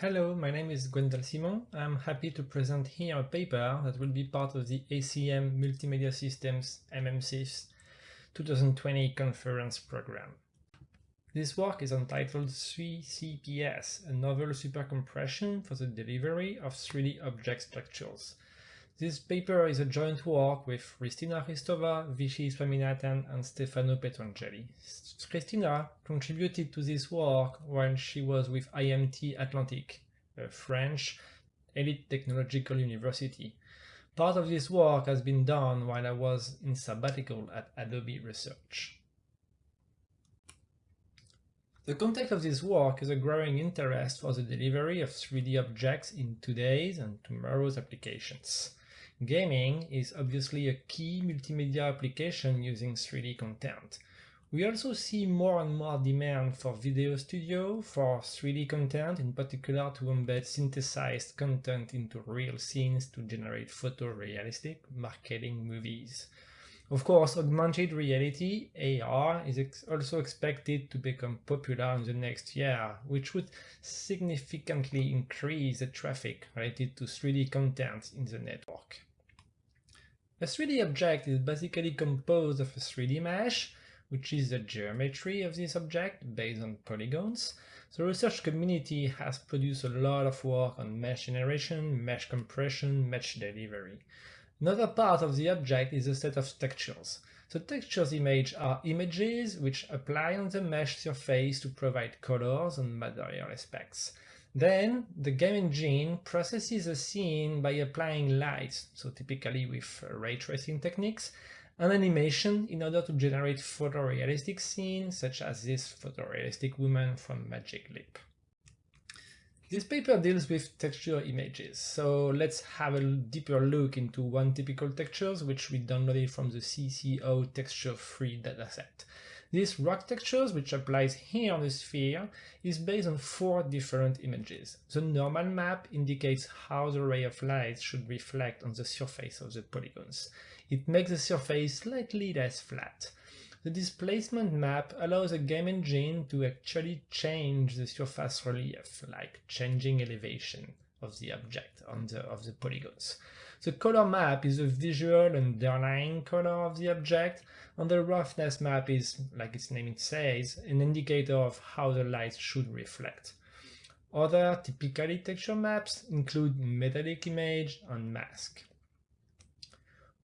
Hello, my name is Gwendal Simon. I'm happy to present here a paper that will be part of the ACM Multimedia Systems MMSys 2020 conference program. This work is entitled 3CPS, a novel supercompression for the delivery of 3D object structures. This paper is a joint work with Hristina Hristova, Vishy Swaminathan and Stefano Petrangeli. Hristina contributed to this work while she was with IMT Atlantic, a French elite technological university. Part of this work has been done while I was in sabbatical at Adobe Research. The context of this work is a growing interest for the delivery of 3D objects in today's and tomorrow's applications. Gaming is obviously a key multimedia application using 3D content. We also see more and more demand for video studio, for 3D content, in particular to embed synthesized content into real scenes to generate photorealistic marketing movies. Of course, augmented reality, AR, is ex also expected to become popular in the next year, which would significantly increase the traffic related to 3D content in the network. A 3D object is basically composed of a 3D mesh, which is the geometry of this object based on polygons. The research community has produced a lot of work on mesh generation, mesh compression, mesh delivery. Another part of the object is a set of textures. The textures image are images which apply on the mesh surface to provide colors and material aspects. Then the game engine processes a scene by applying lights, so typically with uh, ray tracing techniques, and animation in order to generate photorealistic scenes such as this photorealistic woman from Magic Leap. This paper deals with texture images, so let's have a deeper look into one typical textures which we downloaded from the CCO texture free dataset. This rock textures, which applies here on the sphere, is based on four different images. The normal map indicates how the ray of light should reflect on the surface of the polygons. It makes the surface slightly less flat. The displacement map allows a game engine to actually change the surface relief, like changing elevation of the object on the, of the polygons. The color map is the visual underlying color of the object, and the roughness map is, like its name it says, an indicator of how the light should reflect. Other typically texture maps include metallic image and mask.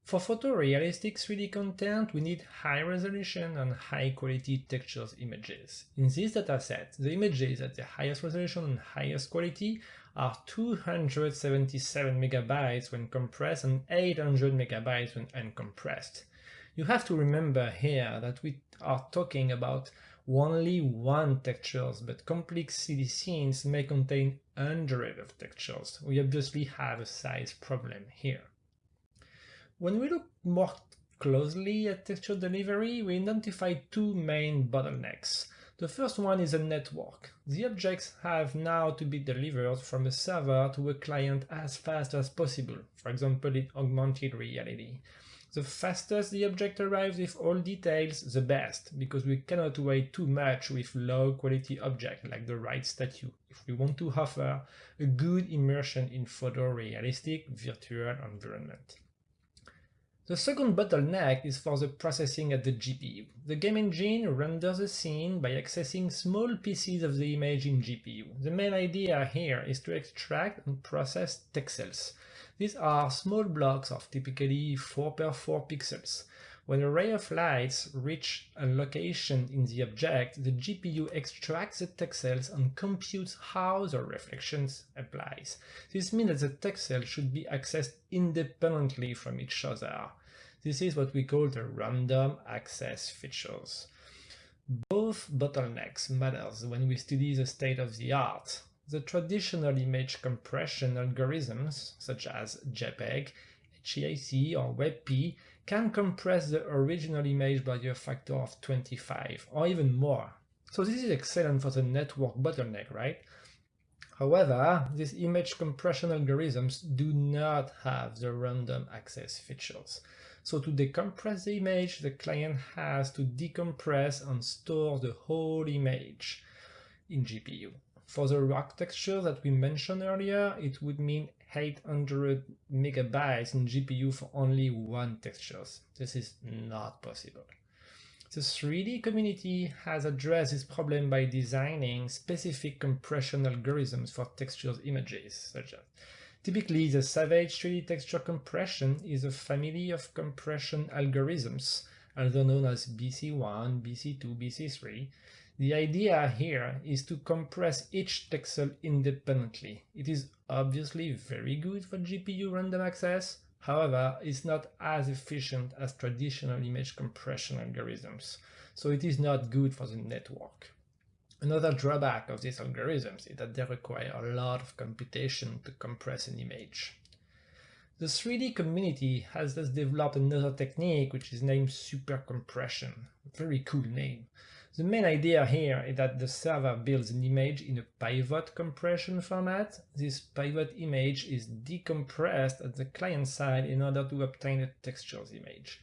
For photorealistic 3D content, we need high resolution and high quality textures images. In this dataset, the images at the highest resolution and highest quality are 277 megabytes when compressed and 800 megabytes when uncompressed. You have to remember here that we are talking about only one textures, but complex 3D scenes may contain hundreds of textures. We obviously have a size problem here. When we look more closely at texture delivery, we identify two main bottlenecks. The first one is a network. The objects have now to be delivered from a server to a client as fast as possible, for example in augmented reality. The fastest the object arrives with all details, the best, because we cannot wait too much with low quality object like the right statue if we want to offer a good immersion in photorealistic virtual environment. The second bottleneck is for the processing at the GPU. The game engine renders a scene by accessing small pieces of the image in GPU. The main idea here is to extract and process texels. These are small blocks of typically 4x4 pixels. When a ray of light reach a location in the object, the GPU extracts the texels and computes how the reflections applies. This means that the texels should be accessed independently from each other. This is what we call the random access features. Both bottlenecks matters when we study the state of the art. The traditional image compression algorithms, such as JPEG, HEIC or WebP, can compress the original image by a factor of 25 or even more. So this is excellent for the network bottleneck, right? However, these image compression algorithms do not have the random access features. So to decompress the image, the client has to decompress and store the whole image in GPU. For the rock texture that we mentioned earlier, it would mean 800 megabytes in GPU for only one texture. This is not possible. The 3D community has addressed this problem by designing specific compression algorithms for textures images, such as Typically, the Savage 3D texture compression is a family of compression algorithms, also known as BC1, BC2, BC3. The idea here is to compress each texel independently. It is obviously very good for GPU random access, however, it's not as efficient as traditional image compression algorithms, so it is not good for the network. Another drawback of these algorithms is that they require a lot of computation to compress an image. The 3D community has thus developed another technique which is named supercompression. Very cool name. The main idea here is that the server builds an image in a pivot compression format. This pivot image is decompressed at the client side in order to obtain a textures image.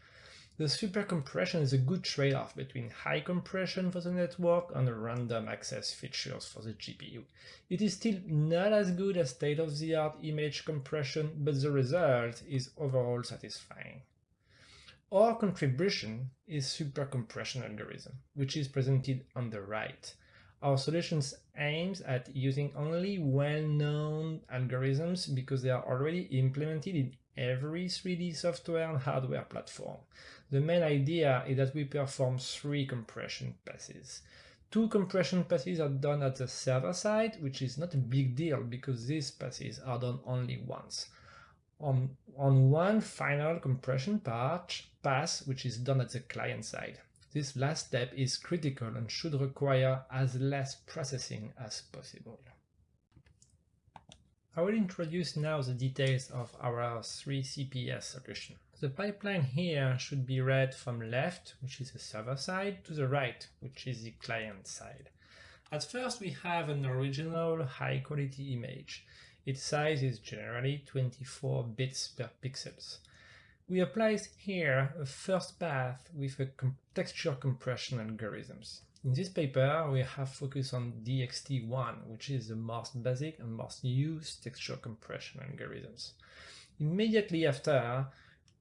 The super compression is a good trade-off between high compression for the network and random access features for the GPU. It is still not as good as state-of-the-art image compression, but the result is overall satisfying. Our contribution is super compression algorithm, which is presented on the right. Our solutions aims at using only well-known algorithms because they are already implemented in every 3D software and hardware platform. The main idea is that we perform three compression passes. Two compression passes are done at the server side, which is not a big deal because these passes are done only once. On, on one final compression part, pass, which is done at the client side. This last step is critical and should require as less processing as possible. I will introduce now the details of our 3CPS solution. The pipeline here should be read from left, which is the server side, to the right, which is the client side. At first we have an original high-quality image. Its size is generally 24 bits per pixels. We apply here a first path with a texture compression algorithms. In this paper, we have focused on DXT1, which is the most basic and most used texture compression algorithms. Immediately after,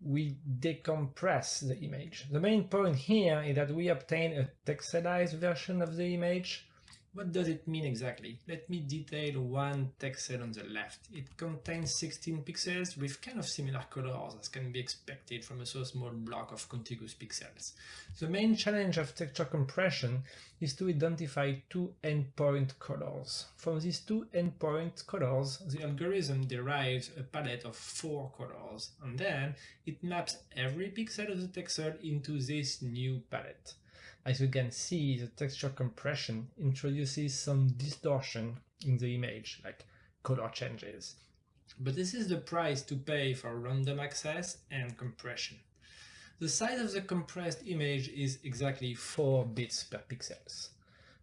we decompress the image. The main point here is that we obtain a texelized version of the image what does it mean exactly? Let me detail one texel on the left. It contains 16 pixels with kind of similar colors as can be expected from a so small block of contiguous pixels. The main challenge of texture compression is to identify two endpoint colors. From these two endpoint colors, the algorithm derives a palette of four colors, and then it maps every pixel of the texel into this new palette. As you can see, the texture compression introduces some distortion in the image, like color changes. But this is the price to pay for random access and compression. The size of the compressed image is exactly 4 bits per pixels.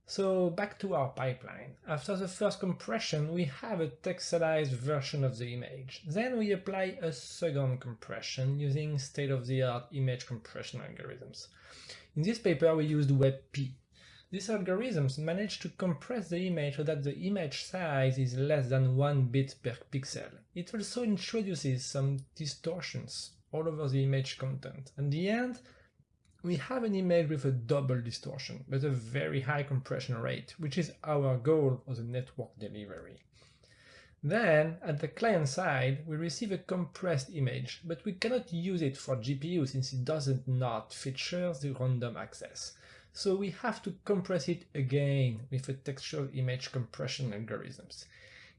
So back to our pipeline. After the first compression, we have a texelized version of the image. Then we apply a second compression using state-of-the-art image compression algorithms. In this paper we used WebP. These algorithms manage to compress the image so that the image size is less than 1 bit per pixel. It also introduces some distortions all over the image content. In the end, we have an image with a double distortion, but a very high compression rate, which is our goal for the network delivery. Then, at the client side, we receive a compressed image, but we cannot use it for GPU since it doesn't not feature the random access. So we have to compress it again with a textual image compression algorithms.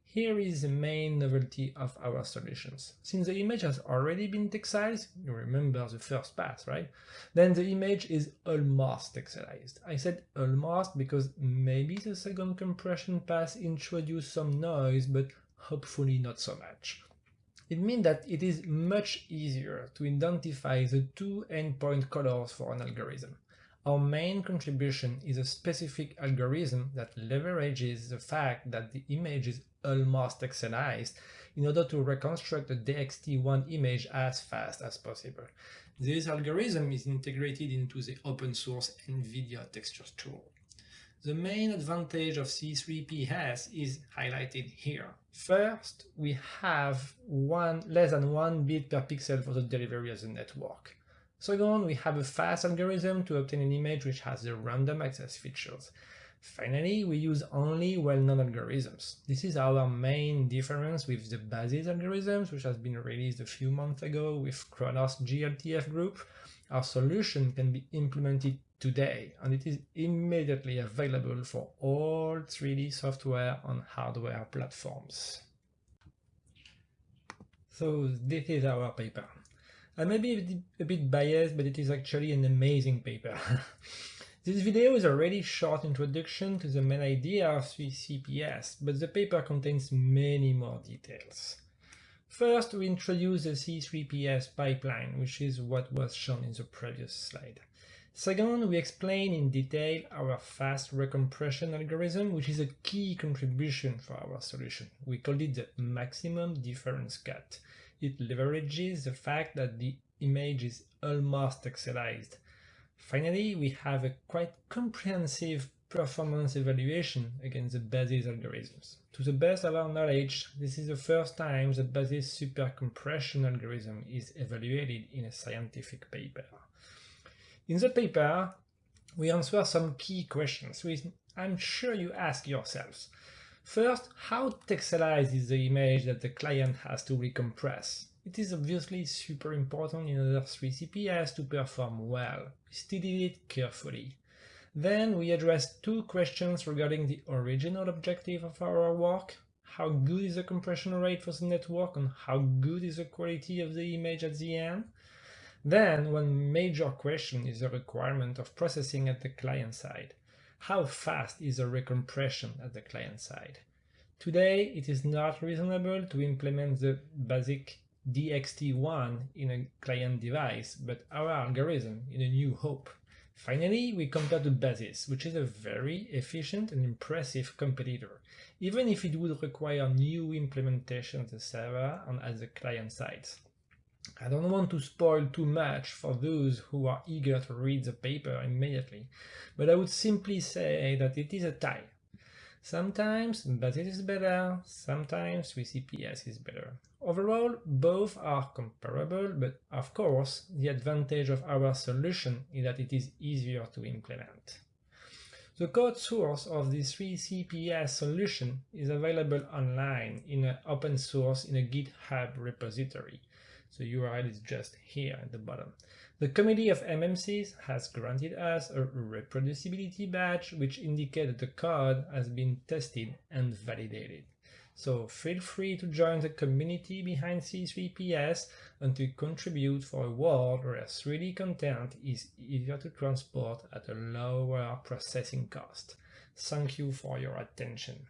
Here is the main novelty of our solutions. Since the image has already been texelized, you remember the first pass, right? Then the image is almost texelized. I said almost because maybe the second compression pass introduced some noise, but hopefully not so much. It means that it is much easier to identify the two endpoint colors for an algorithm. Our main contribution is a specific algorithm that leverages the fact that the image is almost texelized in order to reconstruct the DXT1 image as fast as possible. This algorithm is integrated into the open source NVIDIA textures tool. The main advantage of C3PS is highlighted here. First, we have one less than 1 bit per pixel for the delivery of the network. Second, we have a fast algorithm to obtain an image which has the random access features. Finally, we use only well-known algorithms. This is our main difference with the BASIS algorithms, which has been released a few months ago with Khronos GLTF group. Our solution can be implemented today, and it is immediately available for all 3D software on hardware platforms. So this is our paper. I may be a bit biased, but it is actually an amazing paper. this video is a really short introduction to the main idea of 3CPS, but the paper contains many more details. First, we introduce the C3PS pipeline, which is what was shown in the previous slide. Second, we explain in detail our fast recompression algorithm, which is a key contribution for our solution. We called it the maximum difference cut. It leverages the fact that the image is almost pixelized. Finally, we have a quite comprehensive performance evaluation against the BASIS algorithms. To the best of our knowledge, this is the first time the BASIS super compression algorithm is evaluated in a scientific paper. In the paper, we answer some key questions, which I'm sure you ask yourselves. First, how texelized is the image that the client has to recompress? It is obviously super important in order 3CPS to perform well. We it carefully. Then we addressed two questions regarding the original objective of our work. How good is the compression rate for the network and how good is the quality of the image at the end? Then one major question is the requirement of processing at the client side. How fast is the recompression at the client side? Today, it is not reasonable to implement the basic DXT1 in a client device, but our algorithm in a new hope. Finally, we compare to BASIS, which is a very efficient and impressive competitor, even if it would require new implementation at the server and at the client side. I don't want to spoil too much for those who are eager to read the paper immediately, but I would simply say that it is a tie. Sometimes BASIS is better, sometimes 3CPS is better. Overall, both are comparable, but of course, the advantage of our solution is that it is easier to implement. The code source of the 3CPS solution is available online in an open source in a GitHub repository. The URL is just here at the bottom. The committee of MMSys has granted us a reproducibility badge which indicates that the code has been tested and validated. So feel free to join the community behind C3PS and to contribute for a world where 3D content is easier to transport at a lower processing cost. Thank you for your attention.